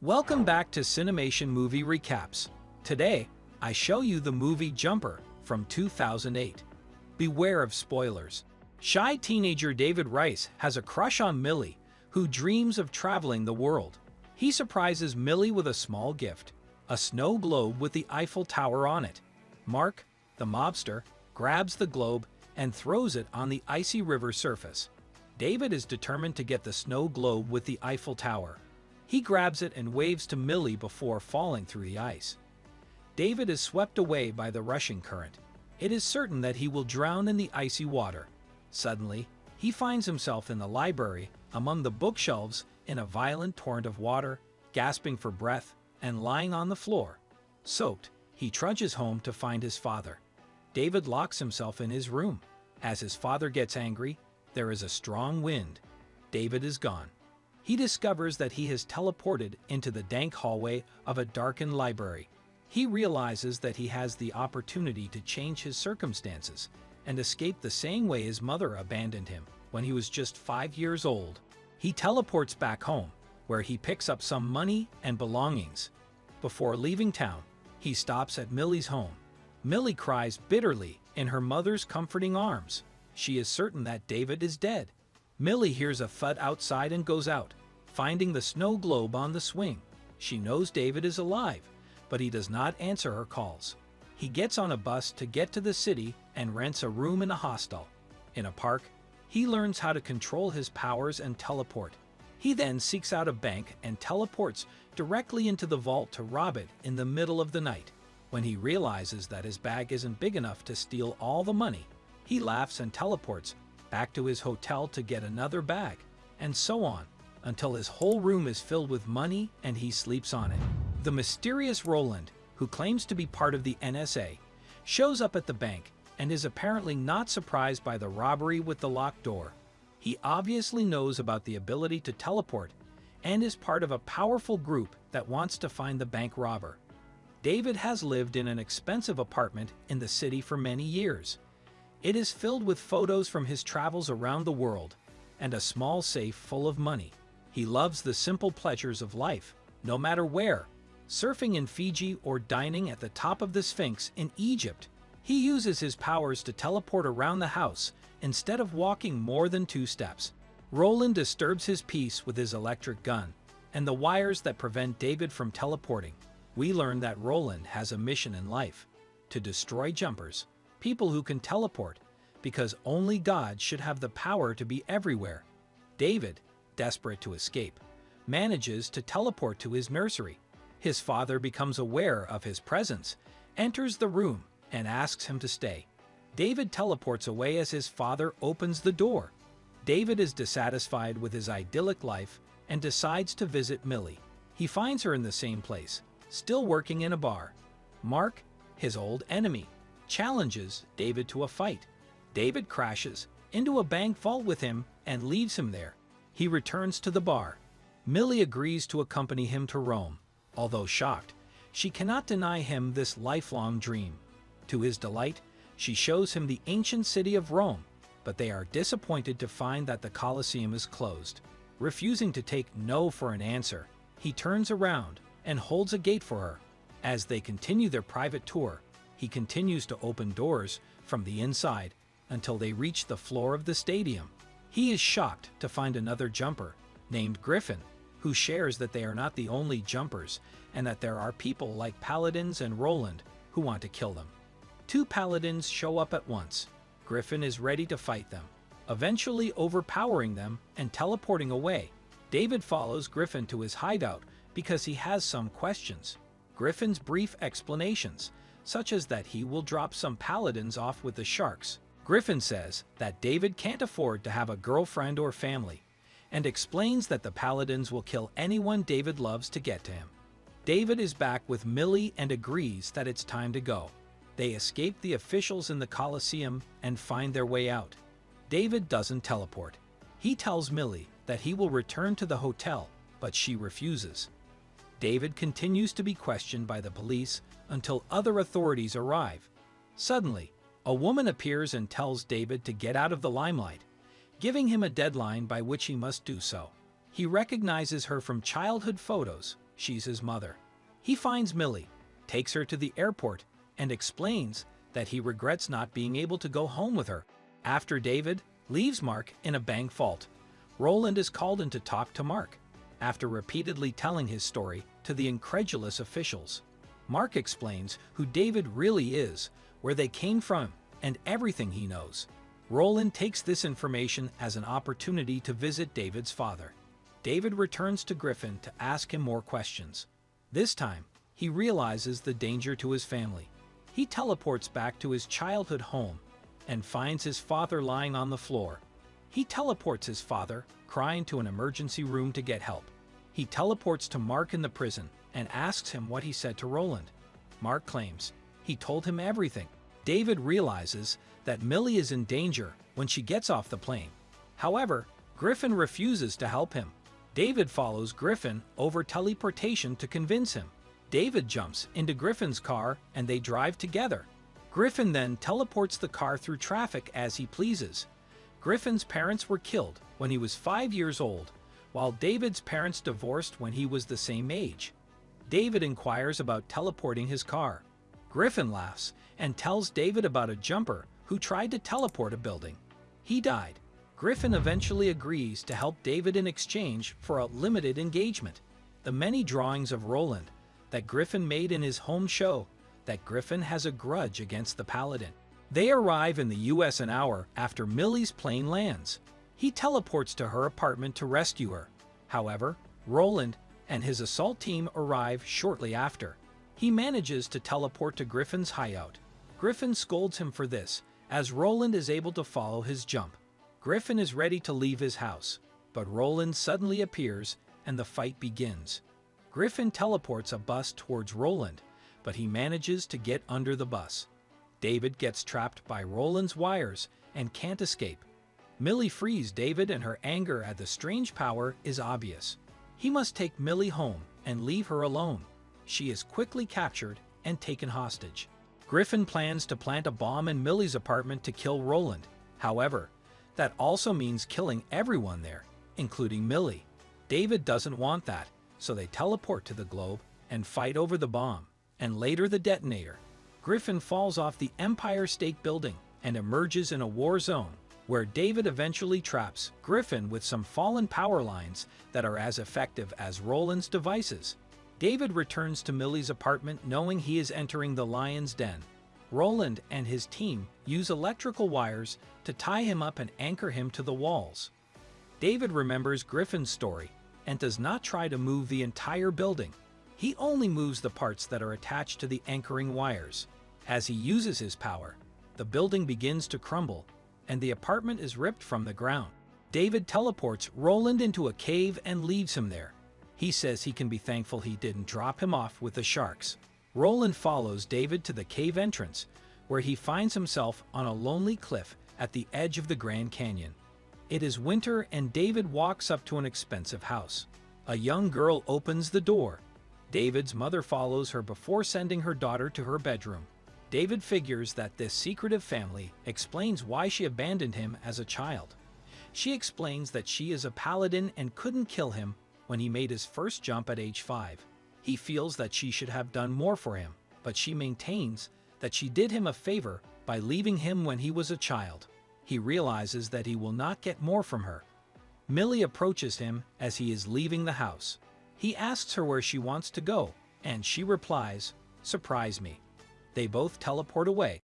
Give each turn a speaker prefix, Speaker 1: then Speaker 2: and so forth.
Speaker 1: Welcome back to Cinemation Movie Recaps. Today, I show you the movie Jumper from 2008. Beware of spoilers. Shy teenager David Rice has a crush on Millie, who dreams of traveling the world. He surprises Millie with a small gift, a snow globe with the Eiffel Tower on it. Mark, the mobster, grabs the globe and throws it on the icy river surface. David is determined to get the snow globe with the Eiffel Tower. He grabs it and waves to Millie before falling through the ice. David is swept away by the rushing current. It is certain that he will drown in the icy water. Suddenly, he finds himself in the library among the bookshelves in a violent torrent of water, gasping for breath and lying on the floor. Soaked, he trudges home to find his father. David locks himself in his room. As his father gets angry, there is a strong wind. David is gone he discovers that he has teleported into the dank hallway of a darkened library. He realizes that he has the opportunity to change his circumstances and escape the same way his mother abandoned him when he was just five years old. He teleports back home, where he picks up some money and belongings. Before leaving town, he stops at Millie's home. Millie cries bitterly in her mother's comforting arms. She is certain that David is dead. Millie hears a thud outside and goes out, finding the snow globe on the swing. She knows David is alive, but he does not answer her calls. He gets on a bus to get to the city and rents a room in a hostel. In a park, he learns how to control his powers and teleport. He then seeks out a bank and teleports directly into the vault to rob it in the middle of the night. When he realizes that his bag isn't big enough to steal all the money, he laughs and teleports back to his hotel to get another bag, and so on, until his whole room is filled with money and he sleeps on it. The mysterious Roland, who claims to be part of the NSA, shows up at the bank and is apparently not surprised by the robbery with the locked door. He obviously knows about the ability to teleport and is part of a powerful group that wants to find the bank robber. David has lived in an expensive apartment in the city for many years. It is filled with photos from his travels around the world and a small safe full of money. He loves the simple pleasures of life, no matter where, surfing in Fiji or dining at the top of the Sphinx in Egypt. He uses his powers to teleport around the house instead of walking more than two steps. Roland disturbs his peace with his electric gun and the wires that prevent David from teleporting. We learn that Roland has a mission in life, to destroy jumpers people who can teleport, because only God should have the power to be everywhere. David, desperate to escape, manages to teleport to his nursery. His father becomes aware of his presence, enters the room, and asks him to stay. David teleports away as his father opens the door. David is dissatisfied with his idyllic life and decides to visit Millie. He finds her in the same place, still working in a bar. Mark, his old enemy, challenges David to a fight. David crashes into a bank vault with him and leaves him there. He returns to the bar. Millie agrees to accompany him to Rome. Although shocked, she cannot deny him this lifelong dream. To his delight, she shows him the ancient city of Rome, but they are disappointed to find that the Colosseum is closed. Refusing to take no for an answer, he turns around and holds a gate for her. As they continue their private tour, he continues to open doors from the inside until they reach the floor of the stadium. He is shocked to find another jumper, named Griffin, who shares that they are not the only jumpers and that there are people like Paladins and Roland who want to kill them. Two Paladins show up at once. Griffin is ready to fight them, eventually overpowering them and teleporting away. David follows Griffin to his hideout because he has some questions. Griffin's brief explanations such as that he will drop some paladins off with the sharks. Griffin says that David can't afford to have a girlfriend or family, and explains that the paladins will kill anyone David loves to get to him. David is back with Millie and agrees that it's time to go. They escape the officials in the Colosseum and find their way out. David doesn't teleport. He tells Millie that he will return to the hotel, but she refuses. David continues to be questioned by the police until other authorities arrive. Suddenly, a woman appears and tells David to get out of the limelight, giving him a deadline by which he must do so. He recognizes her from childhood photos she's his mother. He finds Millie, takes her to the airport, and explains that he regrets not being able to go home with her. After David leaves Mark in a bank fault, Roland is called in to talk to Mark. After repeatedly telling his story to the incredulous officials, Mark explains who David really is, where they came from, and everything he knows. Roland takes this information as an opportunity to visit David's father. David returns to Griffin to ask him more questions. This time, he realizes the danger to his family. He teleports back to his childhood home and finds his father lying on the floor. He teleports his father, crying to an emergency room to get help. He teleports to Mark in the prison and asks him what he said to Roland. Mark claims he told him everything. David realizes that Millie is in danger when she gets off the plane. However, Griffin refuses to help him. David follows Griffin over teleportation to convince him. David jumps into Griffin's car and they drive together. Griffin then teleports the car through traffic as he pleases. Griffin's parents were killed when he was five years old, while David's parents divorced when he was the same age. David inquires about teleporting his car. Griffin laughs and tells David about a jumper who tried to teleport a building. He died. Griffin eventually agrees to help David in exchange for a limited engagement. The many drawings of Roland that Griffin made in his home show that Griffin has a grudge against the Paladin. They arrive in the US an hour after Millie's plane lands. He teleports to her apartment to rescue her. However, Roland and his assault team arrive shortly after. He manages to teleport to Griffin's hideout. Griffin scolds him for this, as Roland is able to follow his jump. Griffin is ready to leave his house, but Roland suddenly appears and the fight begins. Griffin teleports a bus towards Roland, but he manages to get under the bus. David gets trapped by Roland's wires and can't escape. Millie frees David and her anger at the strange power is obvious. He must take Millie home and leave her alone. She is quickly captured and taken hostage. Griffin plans to plant a bomb in Millie's apartment to kill Roland. However, that also means killing everyone there, including Millie. David doesn't want that, so they teleport to the globe and fight over the bomb, and later the detonator. Griffin falls off the Empire State Building and emerges in a war zone, where David eventually traps Griffin with some fallen power lines that are as effective as Roland's devices. David returns to Millie's apartment knowing he is entering the lion's den. Roland and his team use electrical wires to tie him up and anchor him to the walls. David remembers Griffin's story and does not try to move the entire building. He only moves the parts that are attached to the anchoring wires. As he uses his power, the building begins to crumble and the apartment is ripped from the ground. David teleports Roland into a cave and leaves him there. He says he can be thankful he didn't drop him off with the sharks. Roland follows David to the cave entrance, where he finds himself on a lonely cliff at the edge of the Grand Canyon. It is winter and David walks up to an expensive house. A young girl opens the door. David's mother follows her before sending her daughter to her bedroom. David figures that this secretive family explains why she abandoned him as a child. She explains that she is a paladin and couldn't kill him when he made his first jump at age 5. He feels that she should have done more for him, but she maintains that she did him a favor by leaving him when he was a child. He realizes that he will not get more from her. Millie approaches him as he is leaving the house. He asks her where she wants to go, and she replies, surprise me. They both teleport away.